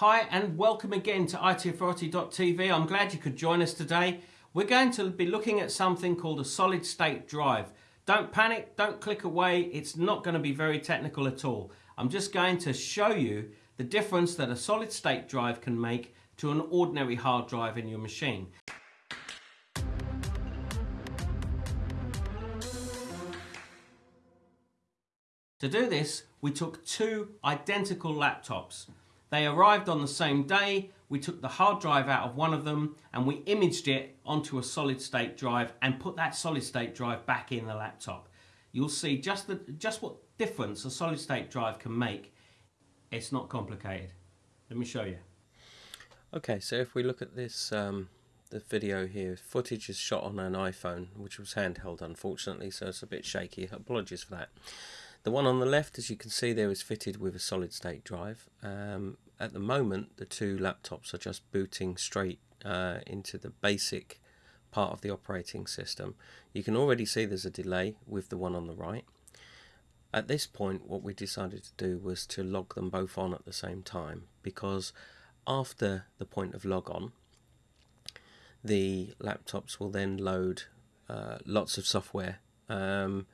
Hi and welcome again to itauthority.tv. I'm glad you could join us today. We're going to be looking at something called a solid state drive. Don't panic, don't click away, it's not going to be very technical at all. I'm just going to show you the difference that a solid state drive can make to an ordinary hard drive in your machine. To do this, we took two identical laptops. They arrived on the same day, we took the hard drive out of one of them and we imaged it onto a solid state drive and put that solid state drive back in the laptop. You'll see just, the, just what difference a solid state drive can make. It's not complicated. Let me show you. Okay, so if we look at this um, the video here, footage is shot on an iPhone, which was handheld unfortunately, so it's a bit shaky. Apologies for that. The one on the left, as you can see there, is fitted with a solid state drive. Um, at the moment, the two laptops are just booting straight uh, into the basic part of the operating system. You can already see there's a delay with the one on the right. At this point, what we decided to do was to log them both on at the same time because after the point of log on, the laptops will then load uh, lots of software. Um,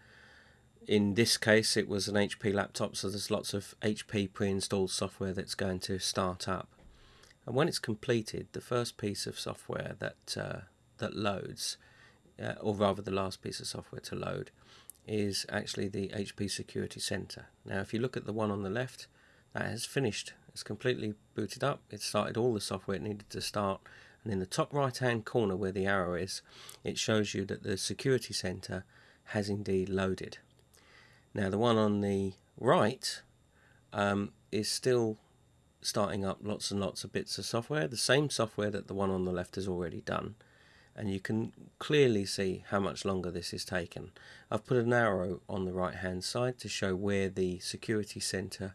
in this case it was an HP laptop so there's lots of HP pre-installed software that's going to start up. And when it's completed the first piece of software that uh, that loads uh, or rather the last piece of software to load is actually the HP Security Center. Now if you look at the one on the left that has finished. It's completely booted up. It started all the software it needed to start. And in the top right hand corner where the arrow is it shows you that the Security Center has indeed loaded now the one on the right um, is still starting up lots and lots of bits of software, the same software that the one on the left has already done. And you can clearly see how much longer this is taken. I've put an arrow on the right hand side to show where the security center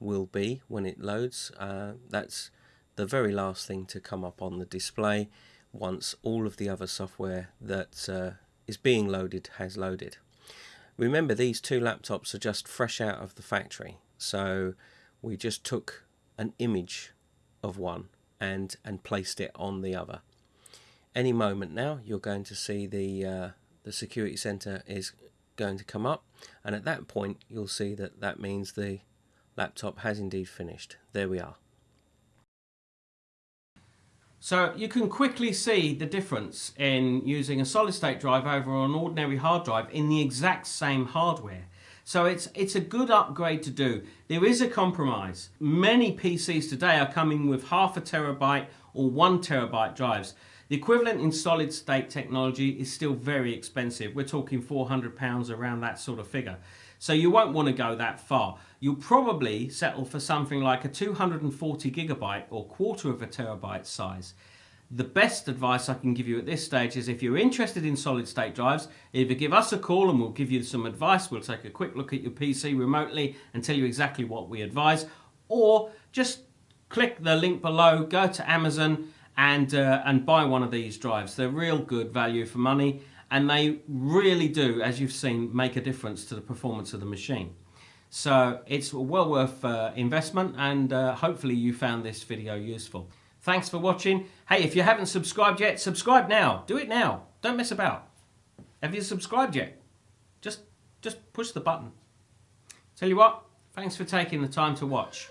will be when it loads. Uh, that's the very last thing to come up on the display once all of the other software that uh, is being loaded has loaded. Remember these two laptops are just fresh out of the factory so we just took an image of one and and placed it on the other. Any moment now you're going to see the uh, the security center is going to come up and at that point you'll see that that means the laptop has indeed finished. There we are. So you can quickly see the difference in using a solid state drive over an ordinary hard drive in the exact same hardware. So it's, it's a good upgrade to do. There is a compromise. Many PCs today are coming with half a terabyte or one terabyte drives. The equivalent in solid state technology is still very expensive. We're talking 400 pounds around that sort of figure. So you won't want to go that far. You'll probably settle for something like a 240 gigabyte or quarter of a terabyte size. The best advice I can give you at this stage is if you're interested in solid state drives, either give us a call and we'll give you some advice. We'll take a quick look at your PC remotely and tell you exactly what we advise. Or just click the link below, go to Amazon and, uh, and buy one of these drives. They're real good value for money and they really do, as you've seen, make a difference to the performance of the machine. So it's well worth uh, investment and uh, hopefully you found this video useful. Thanks for watching. Hey, if you haven't subscribed yet, subscribe now. Do it now. Don't mess about. Have you subscribed yet? Just, just push the button. Tell you what, thanks for taking the time to watch.